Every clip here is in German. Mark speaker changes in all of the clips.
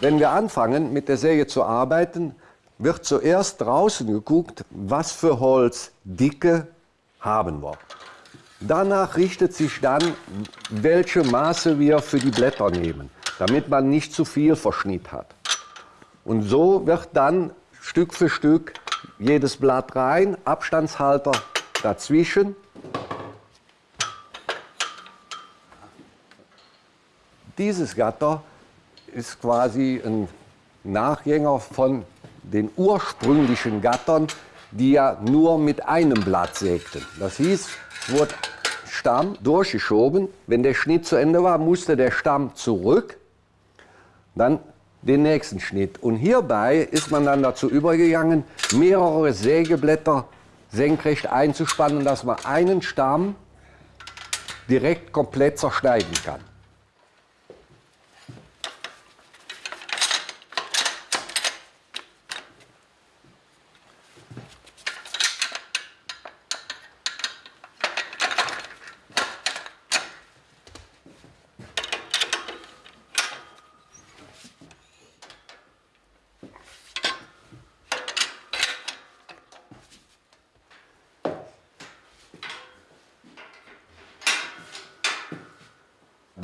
Speaker 1: Wenn wir anfangen, mit der Säge zu arbeiten, wird zuerst draußen geguckt, was für Holzdicke haben wir. Danach richtet sich dann, welche Maße wir für die Blätter nehmen, damit man nicht zu viel Verschnitt hat. Und so wird dann Stück für Stück jedes Blatt rein, Abstandshalter dazwischen. Dieses Gatter ist quasi ein Nachgänger von den ursprünglichen Gattern, die ja nur mit einem Blatt sägten. Das hieß, wurde Stamm durchgeschoben. Wenn der Schnitt zu Ende war, musste der Stamm zurück, dann den nächsten Schnitt. Und hierbei ist man dann dazu übergegangen, mehrere Sägeblätter senkrecht einzuspannen, dass man einen Stamm direkt komplett zerschneiden kann.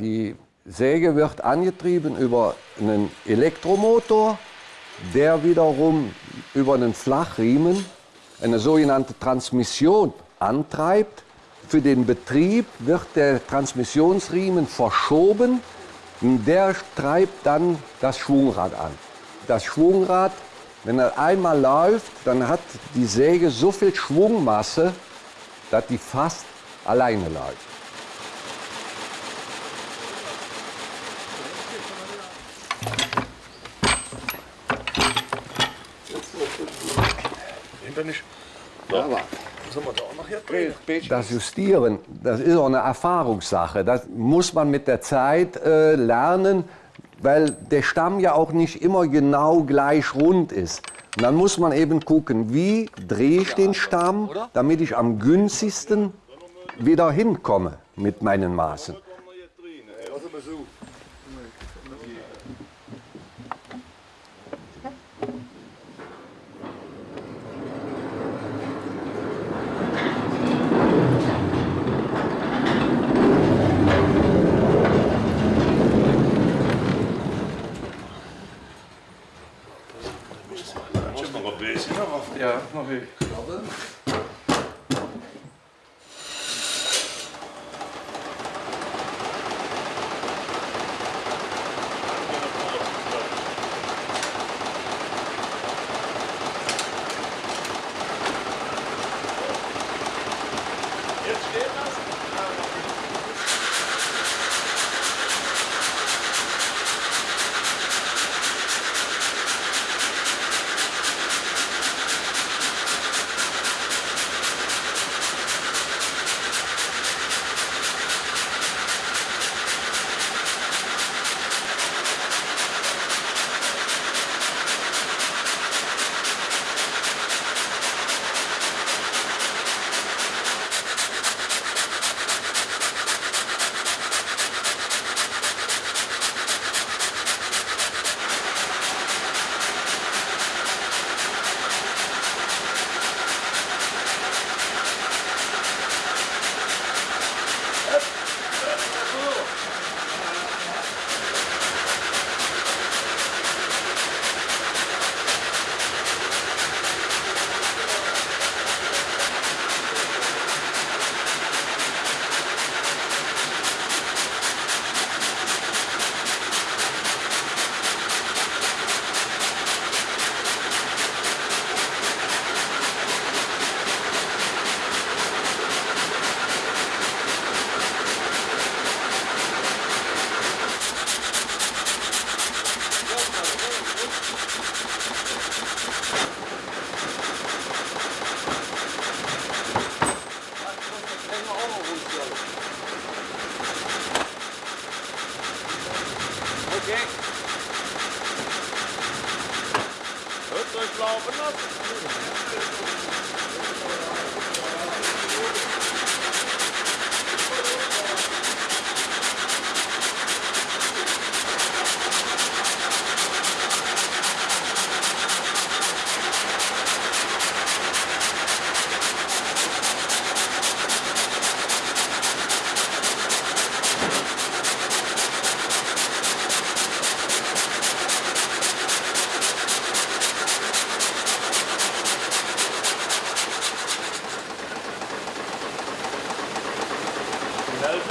Speaker 1: Die Säge wird angetrieben über einen Elektromotor, der wiederum über einen Flachriemen eine sogenannte Transmission antreibt. Für den Betrieb wird der Transmissionsriemen verschoben und der treibt dann das Schwungrad an. Das Schwungrad, wenn er einmal läuft, dann hat die Säge so viel Schwungmasse, dass die fast alleine läuft.
Speaker 2: Hinterlich.
Speaker 1: Ja, aber das Justieren, das ist auch eine Erfahrungssache. Das muss man mit der Zeit äh, lernen, weil der Stamm ja auch nicht immer genau gleich rund ist. Und dann muss man eben gucken, wie drehe ich den Stamm, damit ich am günstigsten wieder hinkomme mit meinen Maßen.
Speaker 3: Ja, nog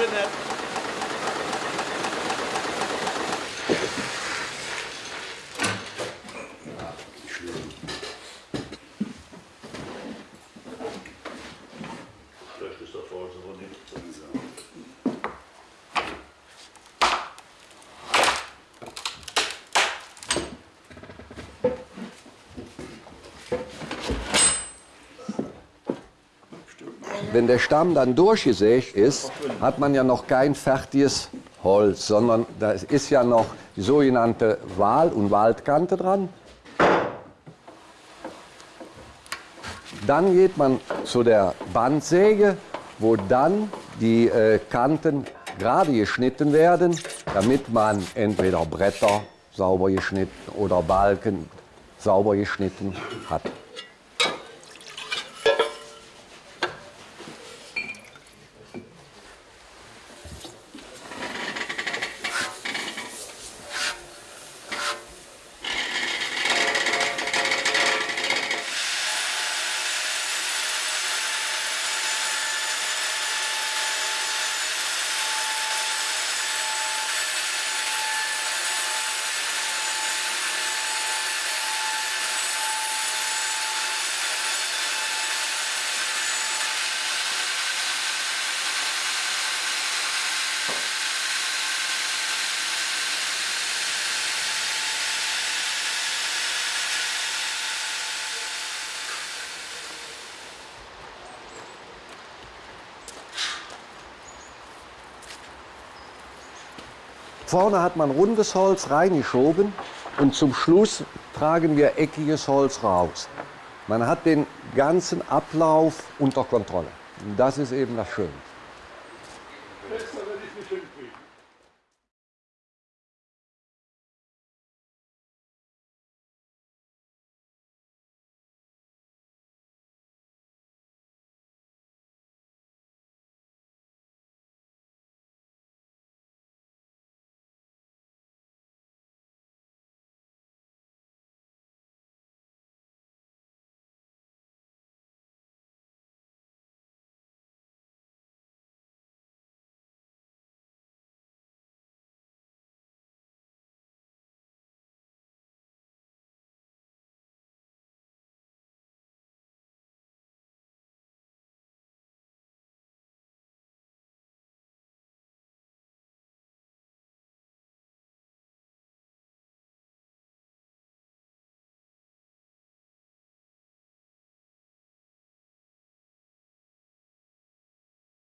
Speaker 3: bin
Speaker 2: nett. Vielleicht ist der Vorsitzende so nicht.
Speaker 1: Wenn der Stamm dann durchgesägt ist, hat man ja noch kein fertiges Holz, sondern da ist ja noch die sogenannte Wal- und Waldkante dran. Dann geht man zu der Bandsäge, wo dann die äh, Kanten gerade geschnitten werden, damit man entweder Bretter sauber geschnitten oder Balken sauber geschnitten hat. Vorne hat man rundes Holz reingeschoben und zum Schluss tragen wir eckiges Holz raus. Man hat den ganzen Ablauf unter Kontrolle. Das ist eben das Schöne.